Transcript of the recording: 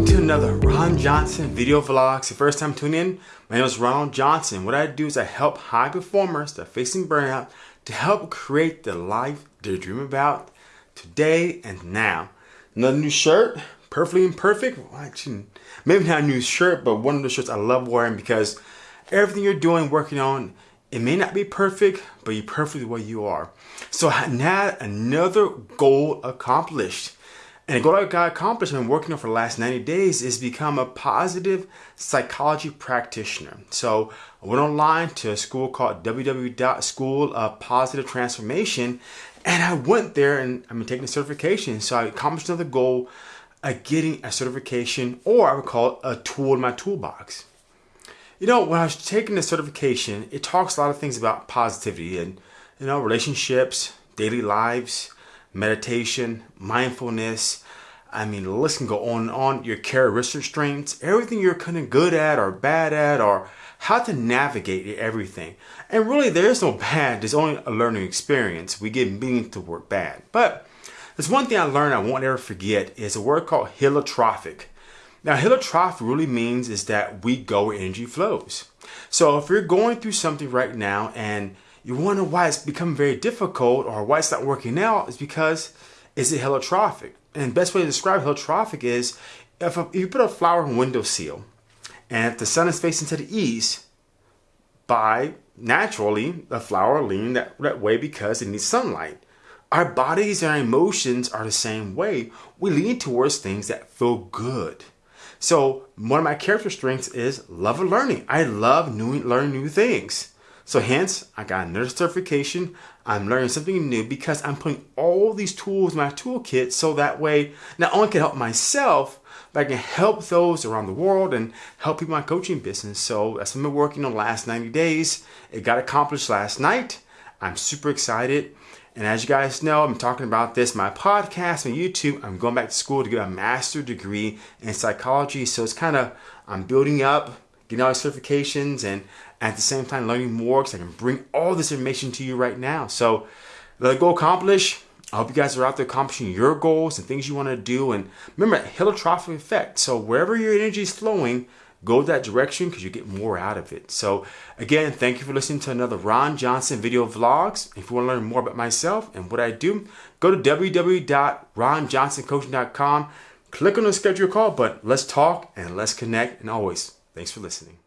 welcome to another Ron Johnson video vlogs. The first time tuning in, my name is Ronald Johnson. What I do is I help high performers that are facing burnout to help create the life they dream about today and now. Another new shirt, perfectly imperfect. Well, actually, maybe not a new shirt, but one of the shirts I love wearing because everything you're doing, working on, it may not be perfect, but you're perfectly way you are. So now another goal accomplished. And the goal I got accomplished and working on for the last 90 days is become a positive psychology practitioner. So I went online to a school called www.school of positive transformation and I went there and I'm taking a certification. So I accomplished another goal of getting a certification or I would call it a tool in my toolbox. You know, when I was taking the certification, it talks a lot of things about positivity and, you know, relationships, daily lives, meditation, mindfulness. I mean, the list can go on and on. Your characteristic strengths, everything you're kind of good at or bad at, or how to navigate everything. And really, there's no bad. There's only a learning experience. We get meaning to work bad. But there's one thing I learned I won't ever forget is a word called heliotropic. Now, heliotropic really means is that we go where energy flows. So if you're going through something right now and you wonder why it's become very difficult or why it's not working out is because is it heliotropic? And best way to describe heliotropic is if, a, if you put a flower a windowsill and if the sun is facing to the east, by naturally the flower lean that, that way because it needs sunlight. Our bodies and our emotions are the same way. We lean towards things that feel good. So one of my character strengths is love of learning. I love new, learning new things. So hence, I got another certification. I'm learning something new because I'm putting all these tools in my toolkit so that way not only can help myself, but I can help those around the world and help people in my coaching business. So that's what I've been working on the last 90 days. It got accomplished last night. I'm super excited. And as you guys know, I'm talking about this, my podcast, my YouTube, I'm going back to school to get a master degree in psychology. So it's kind of, I'm building up, getting all the certifications and at the same time learning more because I can bring all this information to you right now. So let go accomplish. I hope you guys are out there accomplishing your goals and things you want to do. And remember, heliotropic effect. So wherever your energy is flowing, go that direction because you get more out of it. So again, thank you for listening to another Ron Johnson video vlogs. If you want to learn more about myself and what I do, go to www.ronjohnsoncoaching.com. Click on the schedule call button. Let's talk and let's connect. And always, thanks for listening.